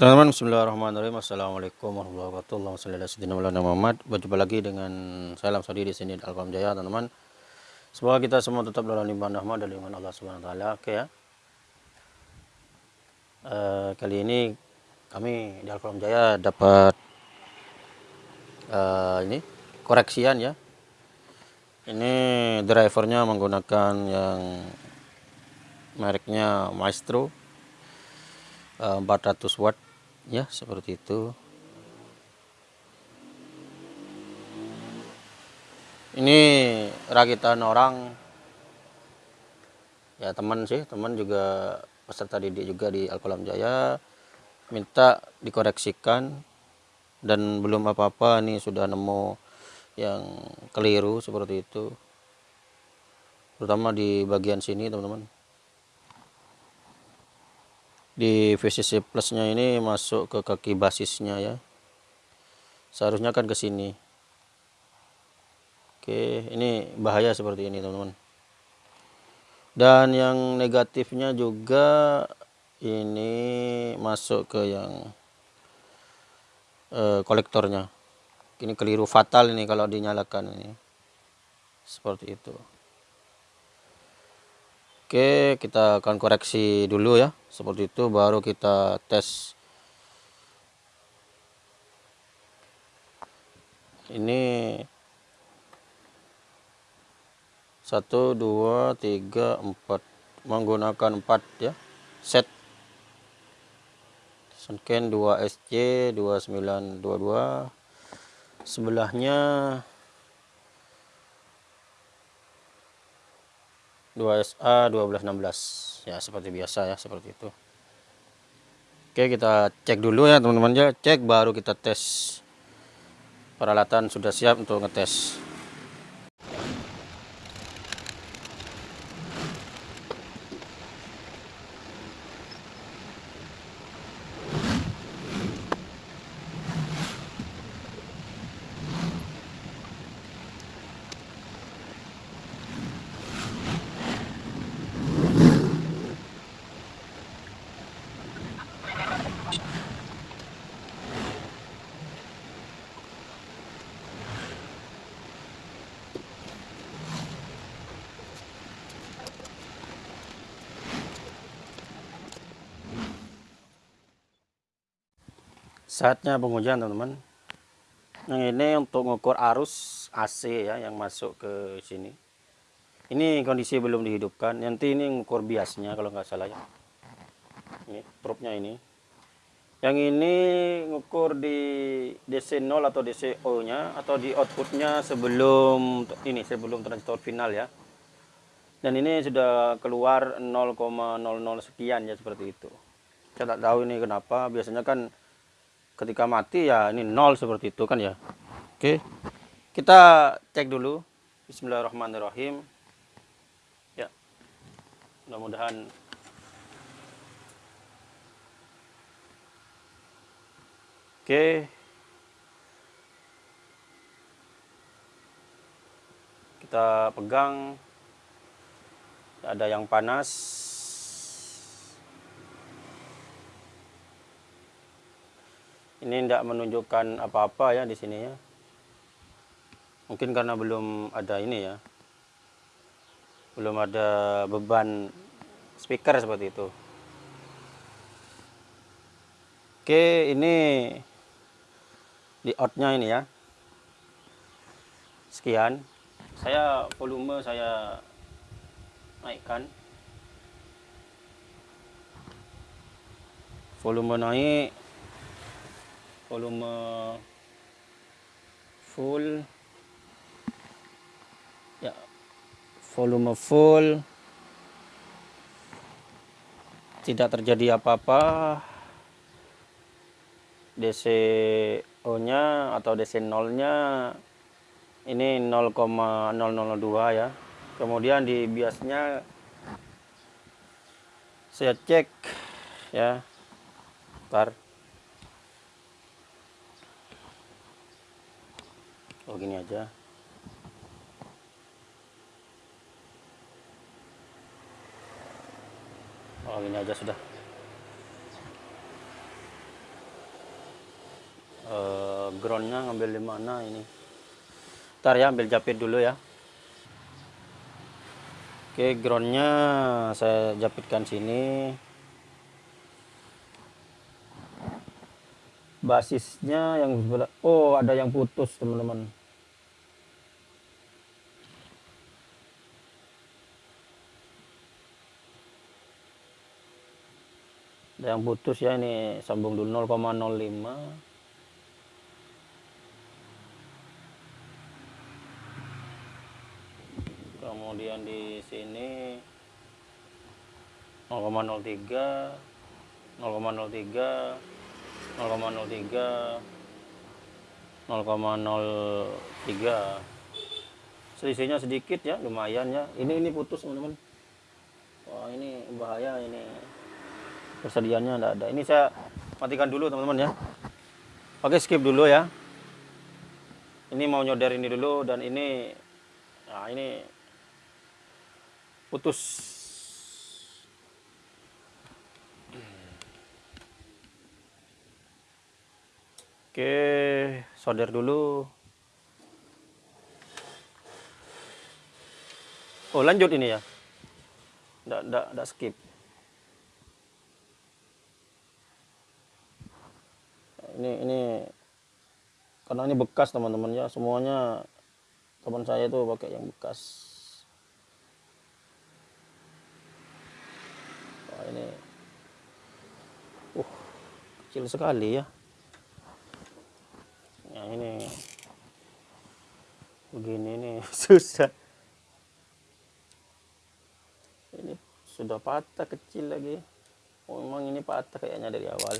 Teman-teman, bismillahirrahmanirrahim. Assalamualaikum warahmatullahi wabarakatuh. Muhammad. Berjumpa lagi dengan saya Lam Sadi di sini Alkom Jaya, teman-teman. Semoga kita semua tetap dalam limpahan rahmat dan limpahan Allah Subhanahu wa taala. Oke ya. Uh, kali ini kami di Alkom Jaya dapat uh, ini koreksian ya. Ini drivernya menggunakan yang mereknya Maestro 400 eh, watt ya seperti itu. Ini rakitan orang. Ya teman sih teman juga peserta didik juga di Alkolam Jaya. Minta dikoreksikan. Dan belum apa-apa ini sudah nemu yang keliru seperti itu. Terutama di bagian sini teman-teman di VCC plusnya ini masuk ke kaki basisnya ya. Seharusnya kan ke sini. Oke ini bahaya seperti ini teman-teman. Dan yang negatifnya juga ini masuk ke yang eh, kolektornya. Ini keliru fatal ini kalau dinyalakan ini. Seperti itu Oke, kita akan koreksi dulu ya. Seperti itu baru kita tes. Ini satu dua tiga empat menggunakan empat ya set Sunken 2 SC 2922 sebelahnya 2SA 1216 ya seperti biasa ya seperti itu. Oke kita cek dulu ya teman-teman. Ya cek baru kita tes peralatan sudah siap untuk ngetes saatnya pengujian teman-teman. Yang ini untuk mengukur arus AC ya yang masuk ke sini. Ini kondisi belum dihidupkan. Nanti ini mengukur biasnya kalau nggak salah ya. Ini probe-nya ini. Yang ini mengukur di DC 0 atau DCO nya atau di outputnya sebelum ini sebelum transistor final ya. Dan ini sudah keluar 0,00 sekian ya seperti itu. Saya tak tahu ini kenapa. Biasanya kan ketika mati ya ini nol seperti itu kan ya. Oke kita cek dulu. Bismillahirrahmanirrahim. Ya mudah-mudahan. Oke. Kita pegang. Ada yang panas ini tidak menunjukkan apa-apa ya di sini ya. Mungkin karena belum ada ini ya. Belum ada beban speaker seperti itu. Oke ini di outnya ini ya. Sekian. Saya volume saya naikkan. Volume naik volume full. Ya volume full. Tidak terjadi apa-apa. DCO nya atau DC 0 nya ini 0,002 ya. Kemudian di biasnya saya cek ya ntar oh gini aja. Oh gini aja sudah. Groundnya ngambil di mana ini? Ntar ya ambil japit dulu ya. Oke groundnya saya japitkan sini. Basisnya yang sebelah oh ada yang putus teman-teman ada yang putus ya ini sambung dulu 0,05 kemudian di sini 0,03 0,03 0,03 0,03 selisihnya sedikit ya lumayan ya. Ini ini putus teman-teman. Wah ini bahaya ini persediaannya tidak ada. Ini saya matikan dulu teman-teman ya. Oke skip dulu ya. Ini mau nyodar ini dulu dan ini nah ini putus. Oke solder dulu. Oh lanjut ini ya. Tidak skip ini ini karena ini bekas teman-teman ya. Semuanya teman saya itu pakai yang bekas. Wah, ini uh kecil sekali ya. Ya ini begini ini susah. Ini sudah patah kecil lagi. Oh, memang ini patah kayaknya dari awal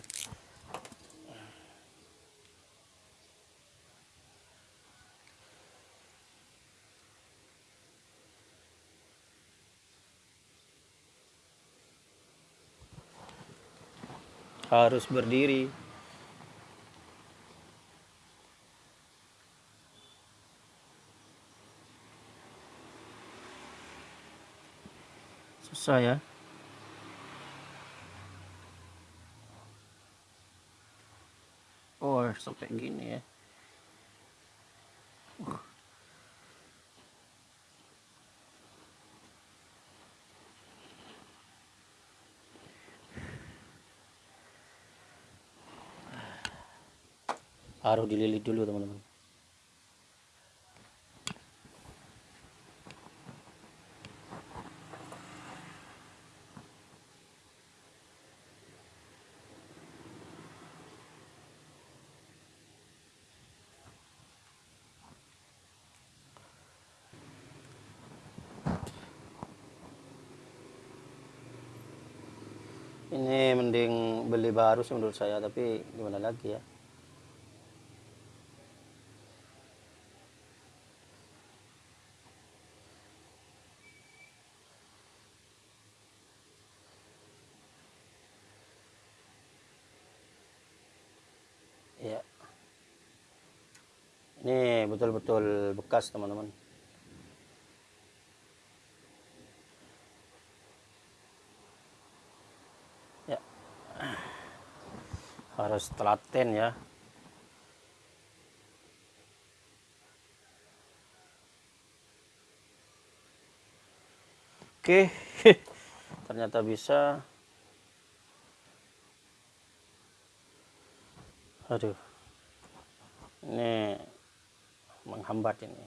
harus berdiri. Susah ya. Oh, sampai gini ya. Harus dililit dulu teman-teman. Ini mending beli baru sih menurut saya tapi gimana lagi ya ya ini betul-betul bekas teman-teman. Ya. Harus telaten ya. Oke. Ternyata bisa. Aduh. Ini menghambat ini.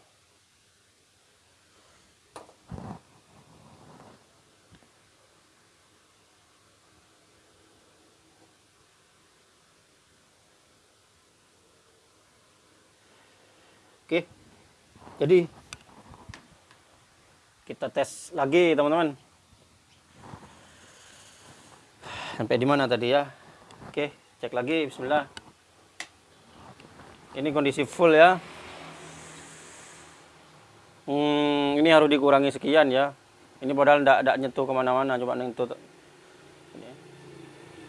Oke jadi kita tes lagi teman-teman. Sampai di mana tadi ya? Oke cek lagi bismillah. Ini kondisi full ya hmm, ini harus dikurangi sekian ya. Ini padahal tidak tidak nyentuh ke mana-mana. Coba nyentuh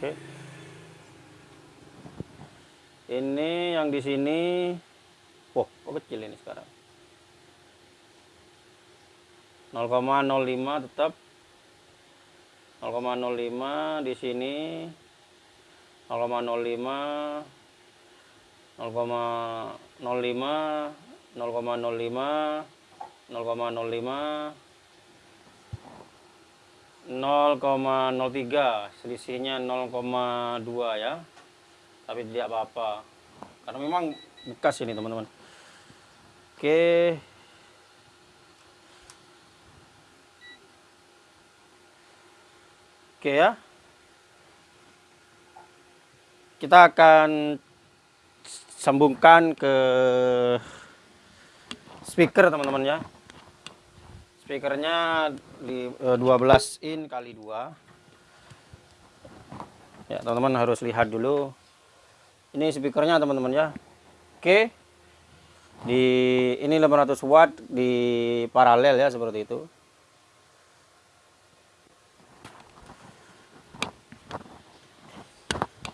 oke. Ini yang di sini. Wah kok kecil ini sekarang? 0,05 tetap. 0,05 di sini. 0,05 0,05 0,05 0,05 0,03 selisihnya 0,2 ya. Tapi tidak apa-apa. Karena memang bekas ini teman-teman. Oke. Oke ya. Kita akan sambungkan ke speaker teman-teman ya speakernya di eh, 12 in kali 2 ya teman-teman harus lihat dulu. Ini speakernya teman-teman ya. Oke. Di ini 500 watt di paralel ya seperti itu.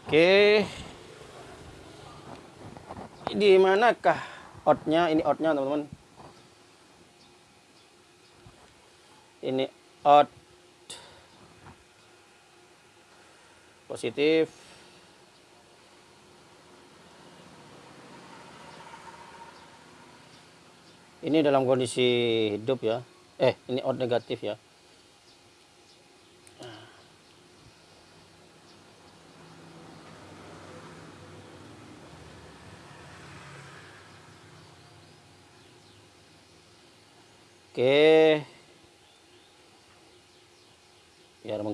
Oke. Di manakah outnya ini outnya teman-teman ini out. Positif. Ini dalam kondisi hidup ya. Eh ini out negatif ya. Oke. Biar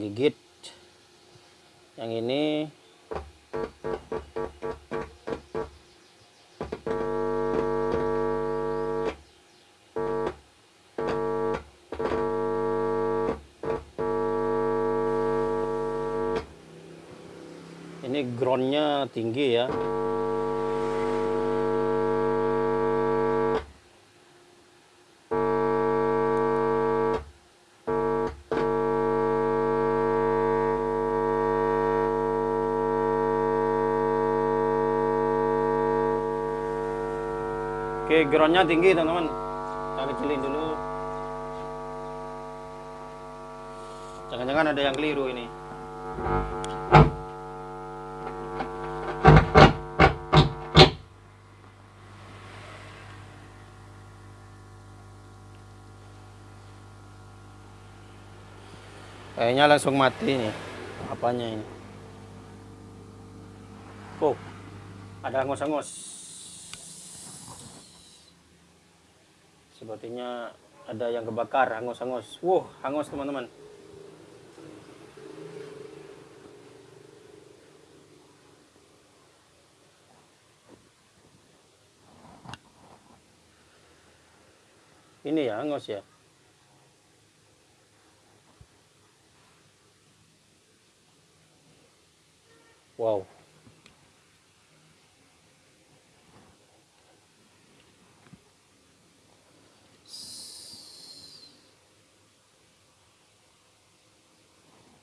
menggigit. Yang ini ini groundnya tinggi ya Oke, groundnya tinggi teman-teman. Kita kecilin dulu. Jangan-jangan ada yang keliru ini. Kayaknya langsung mati nih. Apanya ini? Oh, ada hangus-hangus. Sepertinya ada yang kebakar, hangus-hangus. Wuh, hangus teman-teman. Ini ya, hangus ya. Wow.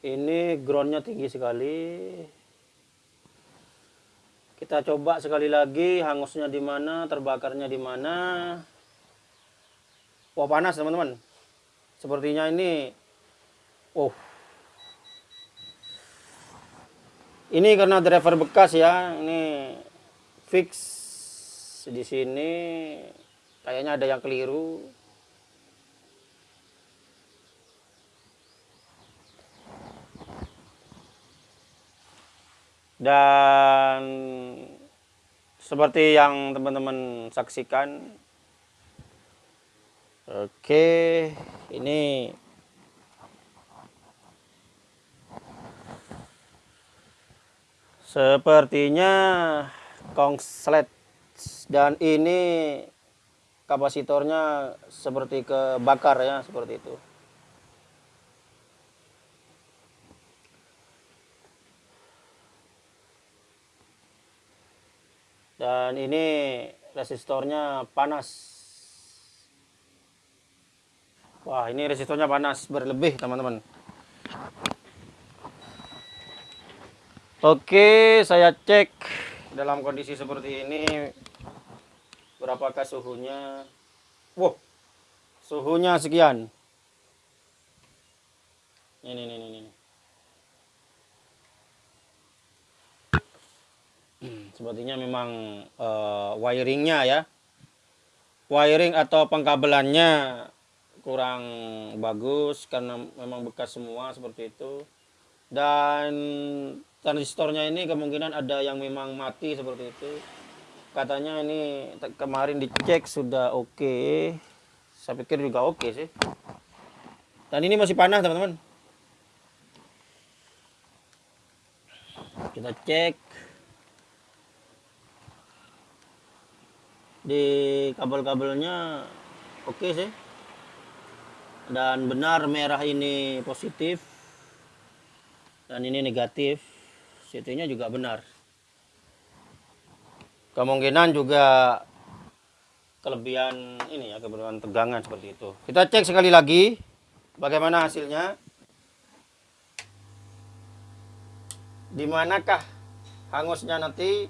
Ini groundnya tinggi sekali. Kita coba sekali lagi hangusnya di mana, terbakarnya di mana. Wah panas teman-teman. Sepertinya ini, oh Ini karena driver bekas ya, ini fix di sini kayaknya ada yang keliru. Dan seperti yang teman-teman saksikan, oke, ini Sepertinya kongslet dan ini kapasitornya seperti kebakar ya, seperti itu. Dan ini resistornya panas. Wah, ini resistornya panas berlebih, teman-teman. Oke, saya cek dalam kondisi seperti ini berapakah suhunya. Wow, suhunya sekian. Ini, ini, ini. Sepertinya memang eh, wiringnya ya. Wiring atau pengkabelannya kurang bagus karena memang bekas semua seperti itu. Dan transistornya ini kemungkinan ada yang memang mati seperti itu. Katanya ini kemarin dicek sudah oke. Saya pikir juga oke sih. Dan ini masih panas teman-teman. Kita cek di kabel-kabelnya oke sih. Dan benar merah ini positif dan ini negatif CT-nya juga benar. Kemungkinan juga kelebihan ini ya kelebihan tegangan seperti itu. Kita cek sekali lagi bagaimana hasilnya. Di manakah hangusnya nanti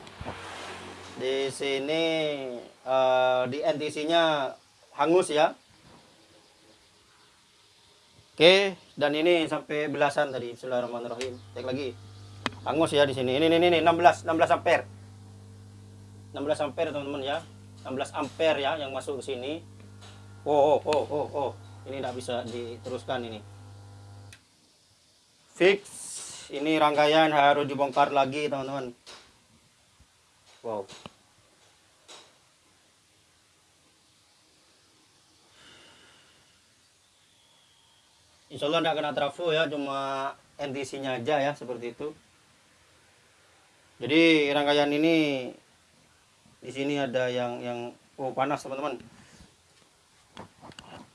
di sini eh, di NTC-nya hangus ya. Oke dan ini sampai belasan tadi. Bismillahirrahmanirrahim. Cek lagi. Hangus ya di sini. Ini ini ini 16 16 ampere. 16 ampere teman-teman ya. 16 ampere ya yang masuk ke sini. Oh oh oh oh, oh. ini tidak bisa diteruskan ini. Fix. Ini rangkaian harus dibongkar lagi teman-teman. Wow Insya Allah tidak kena trafo ya cuma NTC nya aja ya seperti itu. Jadi rangkaian ini di sini ada yang yang oh panas teman-teman.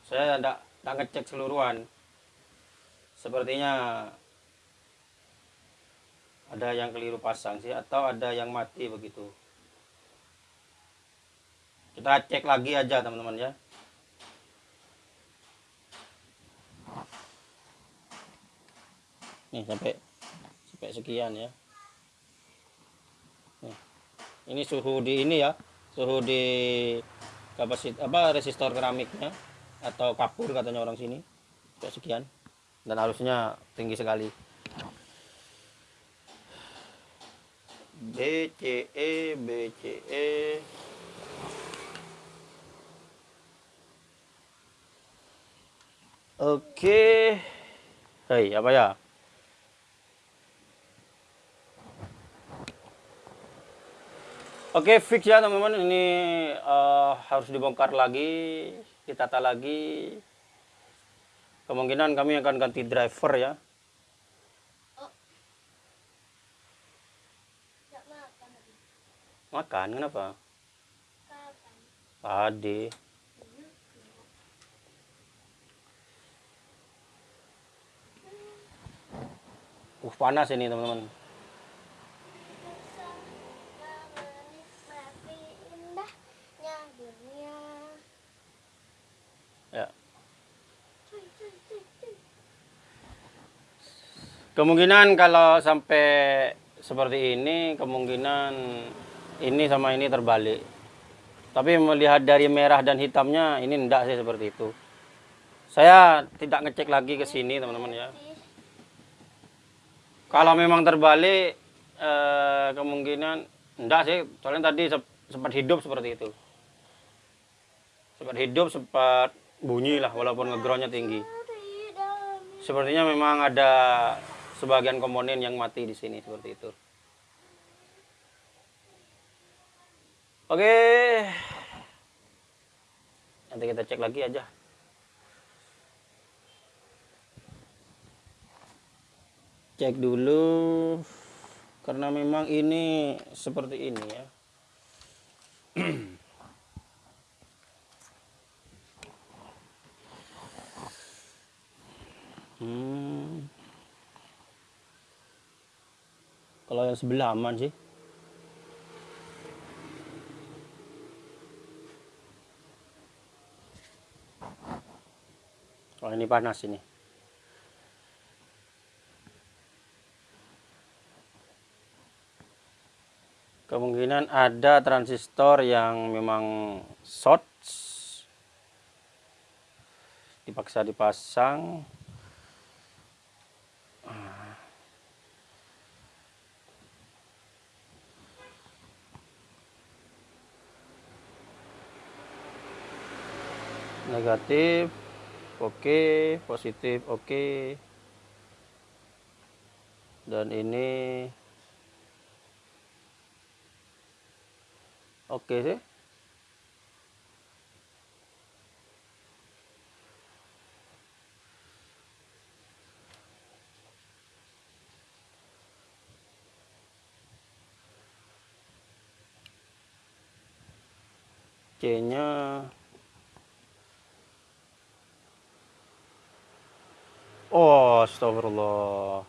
Saya tidak tidak ngecek seluruhan. Sepertinya ada yang keliru pasang sih atau ada yang mati begitu. Kita cek lagi aja teman-teman ya nih sampai sampai sekian ya nih. ini suhu di ini ya suhu di kapasit apa resistor keramiknya atau kapur katanya orang sini sampai sekian dan harusnya tinggi sekali BCE BCE Oke. Hei, apa ya? Oke, fix ya teman-teman. Ini eh, harus dibongkar lagi, ditata lagi. Kemungkinan kami akan ganti driver ya. Makan kenapa? Tadi. Uh, panas ini teman-teman. Kemungkinan kalau sampai seperti ini, kemungkinan ini sama ini terbalik. Tapi melihat dari merah dan hitamnya, ini enggak sih seperti itu. Saya tidak ngecek lagi ke sini, teman-teman ya. Kalau memang terbalik, eh, kemungkinan enggak sih. Soalnya tadi sempat hidup seperti itu. Sempat hidup, sempat bunyi lah, walaupun ngegroundnya tinggi. Sepertinya memang ada sebagian komponen yang mati di sini seperti itu. Oke. Nanti kita cek lagi aja. Cek dulu karena memang ini seperti ini ya. Hmm. kalau yang sebelah aman sih. Kalau ini panas ini. Kemungkinan ada transistor yang memang short. Dipaksa dipasang. Negatif oke positif oke. Dan ini oke sih. C nya Oh, astagfirullah.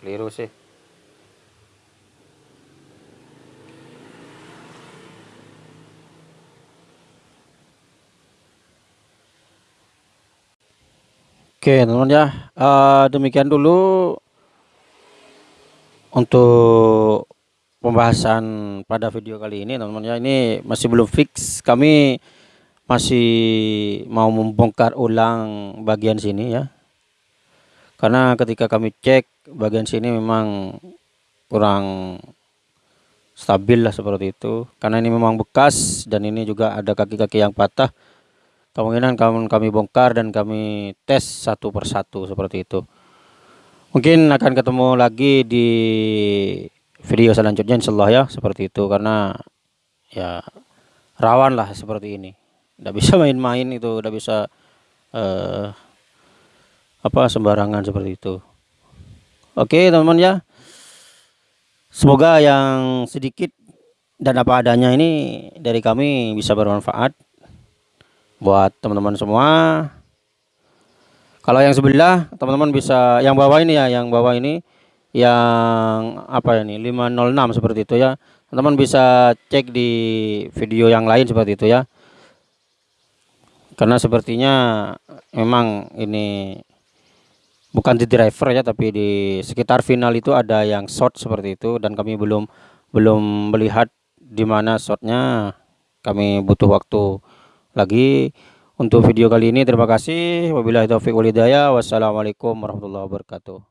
Keliru sih. Oke, teman-teman ya. Uh, demikian dulu untuk pembahasan pada video kali ini teman-teman. Ya ini masih belum fix. Kami masih mau membongkar ulang bagian sini ya. Karena ketika kami cek bagian sini memang kurang stabil lah seperti itu. Karena ini memang bekas dan ini juga ada kaki-kaki yang patah. Kemungkinan kami, bongkar dan kami tes satu persatu seperti itu. Mungkin akan ketemu lagi di video selanjutnya insyaallah ya seperti itu. Karena ya rawan lah seperti ini. Tidak bisa main-main itu tidak bisa uh, apa sembarangan seperti itu. Oke teman-teman ya. Semoga yang sedikit dan apa adanya ini dari kami bisa bermanfaat buat teman-teman semua. Kalau yang sebelah teman-teman bisa yang bawah ini ya yang bawah ini yang apa ini 506 seperti itu ya. Teman-teman bisa cek di video yang lain seperti itu ya. Karena sepertinya memang ini bukan di driver ya tapi di sekitar final itu ada yang short seperti itu. Dan kami belum belum melihat di mana shotnya kami butuh waktu lagi untuk video kali ini. Terima kasih. Wabillahi taufiq walhidayah wassalamualaikum warahmatullahi wabarakatuh